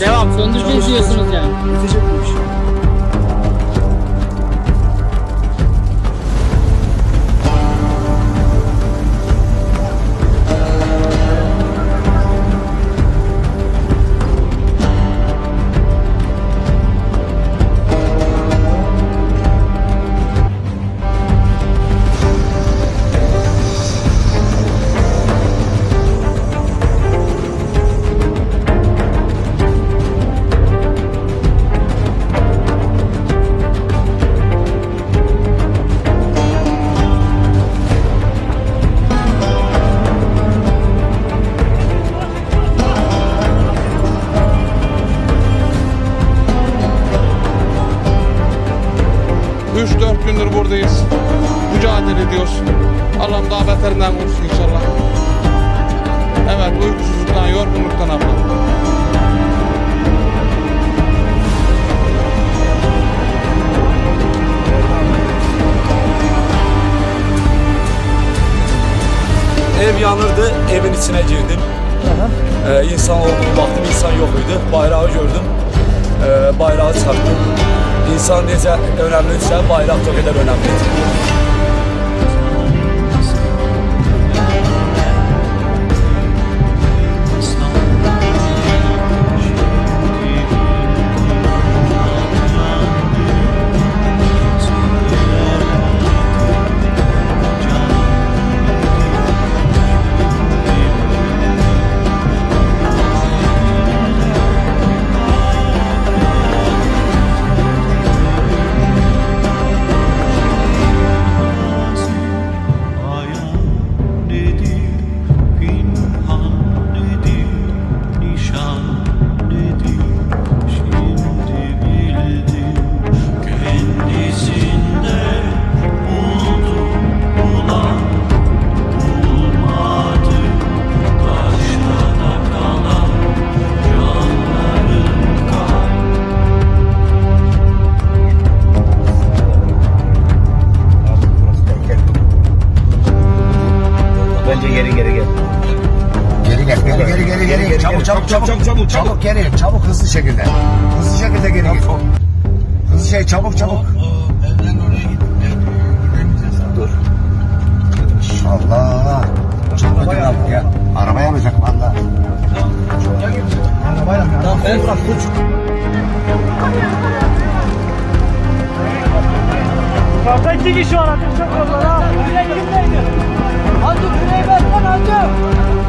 Devam, söndüreceğiz diyorsunuz yani. Bitecek bu iş. İçine girdim. Ee, insan olduğunu baktım, insan yok idi. Bayrağı gördüm, ee, bayrağı çarptım. İnsan necə önəmlidirsə, bayraq da o qədər önəmlidir. Çabuk çabuk çabuk çabuk çabuk çabuk geri. Çabuk hızlı şekilde. Hızlı şekilde geri git. Hızlı şey çabuk çabuk. Dur. Allah. Çok ödün aldık ya. Araba yanacak valla. Tamam, el bırak, dur. Yukarıda iki kişi var ateş çok yollar ha. Buraya kimdeydi? Hacı buraya versen hacı. Balıklı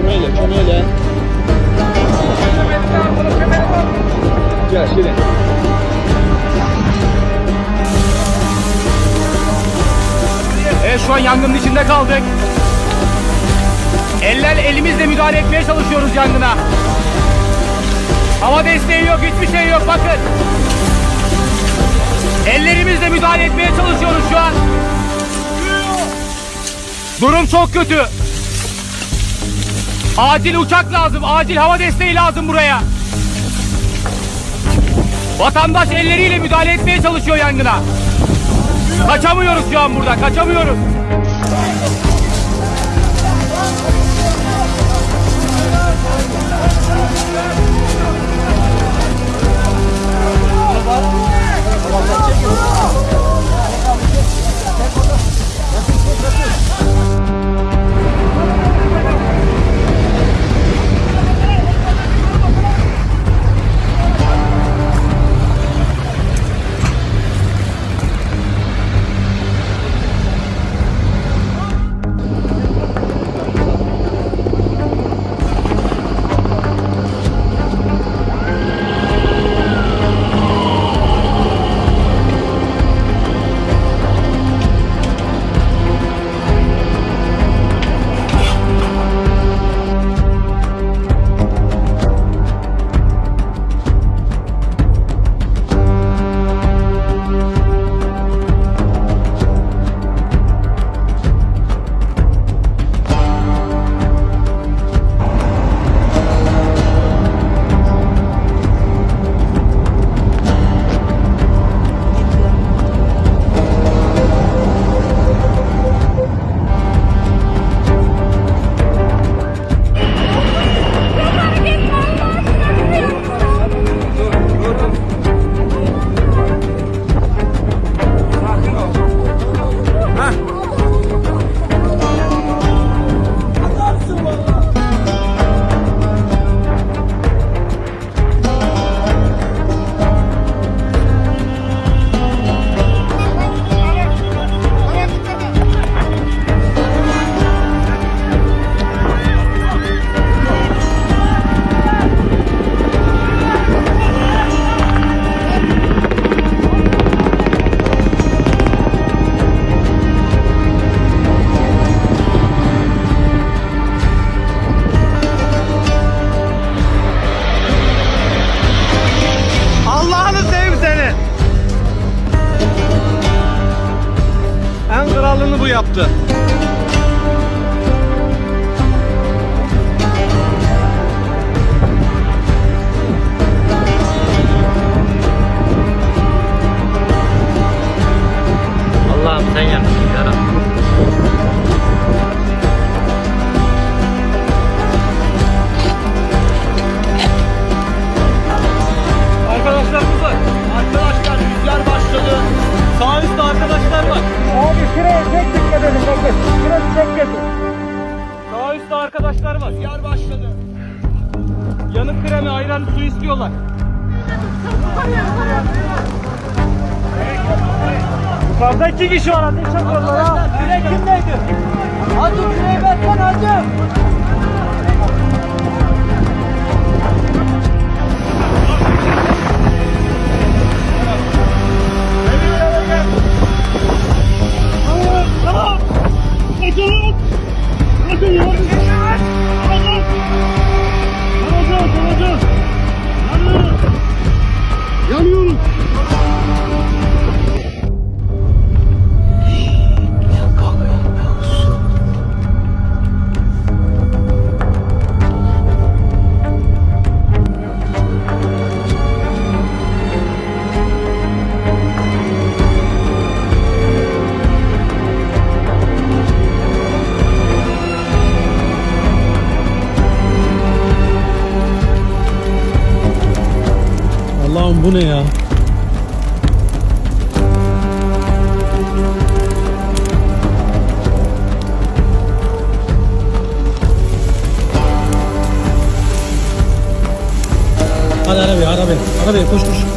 Çömeyle, çömeyle. Gel şimdi. Evet şu an yangının içinde kaldık. Eller elimizle müdahale etmeye çalışıyoruz yangına. Hava desteği yok, hiçbir şey yok bakın. Ellerimizle müdahale etmeye çalışıyoruz şu an. Durum çok kötü. Acil uçak lazım. Acil hava desteği lazım buraya. Vatandaş elleriyle müdahale etmeye çalışıyor yangına. Kaçamıyoruz şu an burada. Kaçamıyoruz. Allah'ını Kötü. Sağ üstte arkadaşlar var. Rüzgar başladı. Yanık kremi, ayran, su istiyorlar. Yukarıda iki kişi var. Ateş yakıyorlar ha. Kürek kimdeydi? Hacı küreği versene hacı. Allah'ım bu ne ya? Hadi arabaya arabaya. Arabaya koş koş.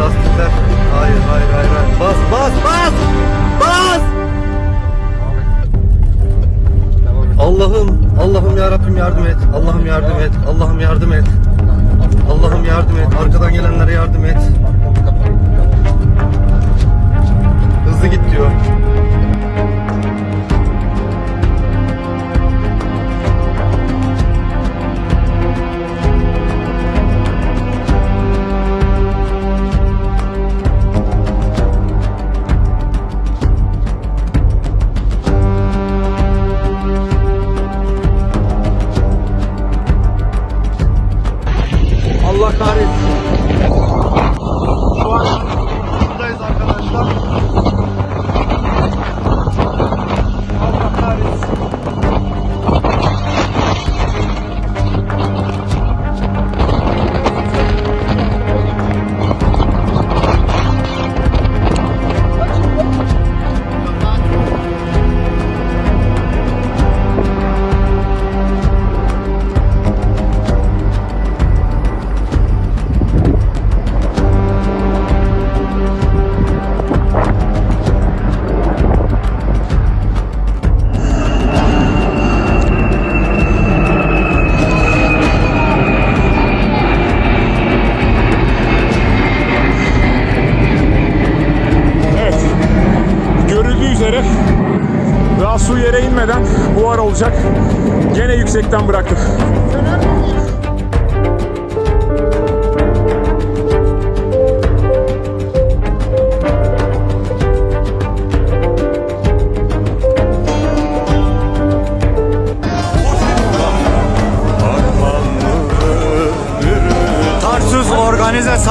Lastikler... Hayır, hayır, hayır, hayır. Bas, bas, bas! Bas! Allah'ım, Allah'ım ya Rabbim yardım et. Allah'ım yardım et. Allah'ım yardım et. Allah'ım yardım et. Arkadan gelenlere yardım et. Hızlı git diyor. Su yere inmeden buhar olacak. Gene yüksekten bıraktım.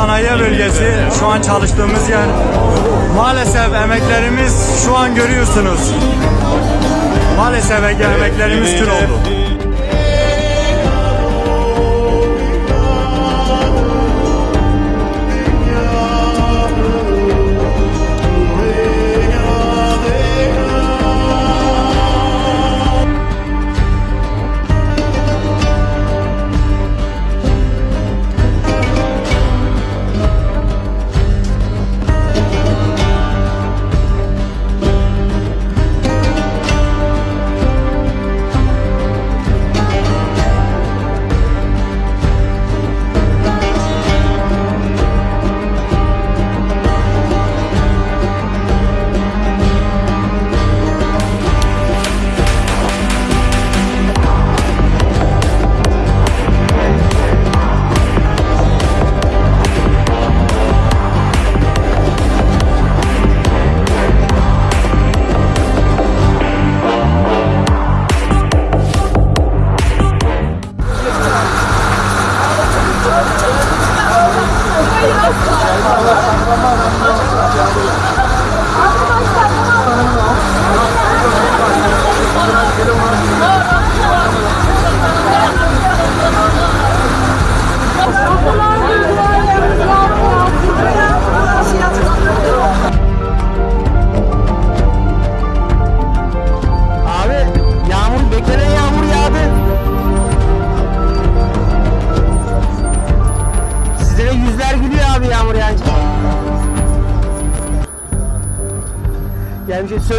Sanayi Bölgesi şu an çalıştığımız yer. Maalesef emeklerimiz şu an görüyorsunuz. Maalesef emeklerimiz kül oldu.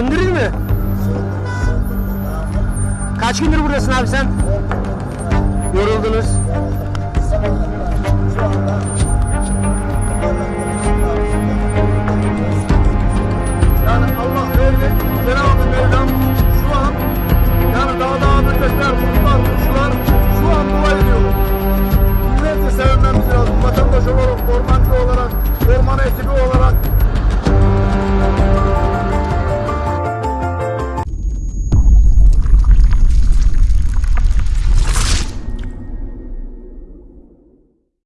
Söndürür mü? Kaç gündür buradasın abi sen? Yoruldunuz.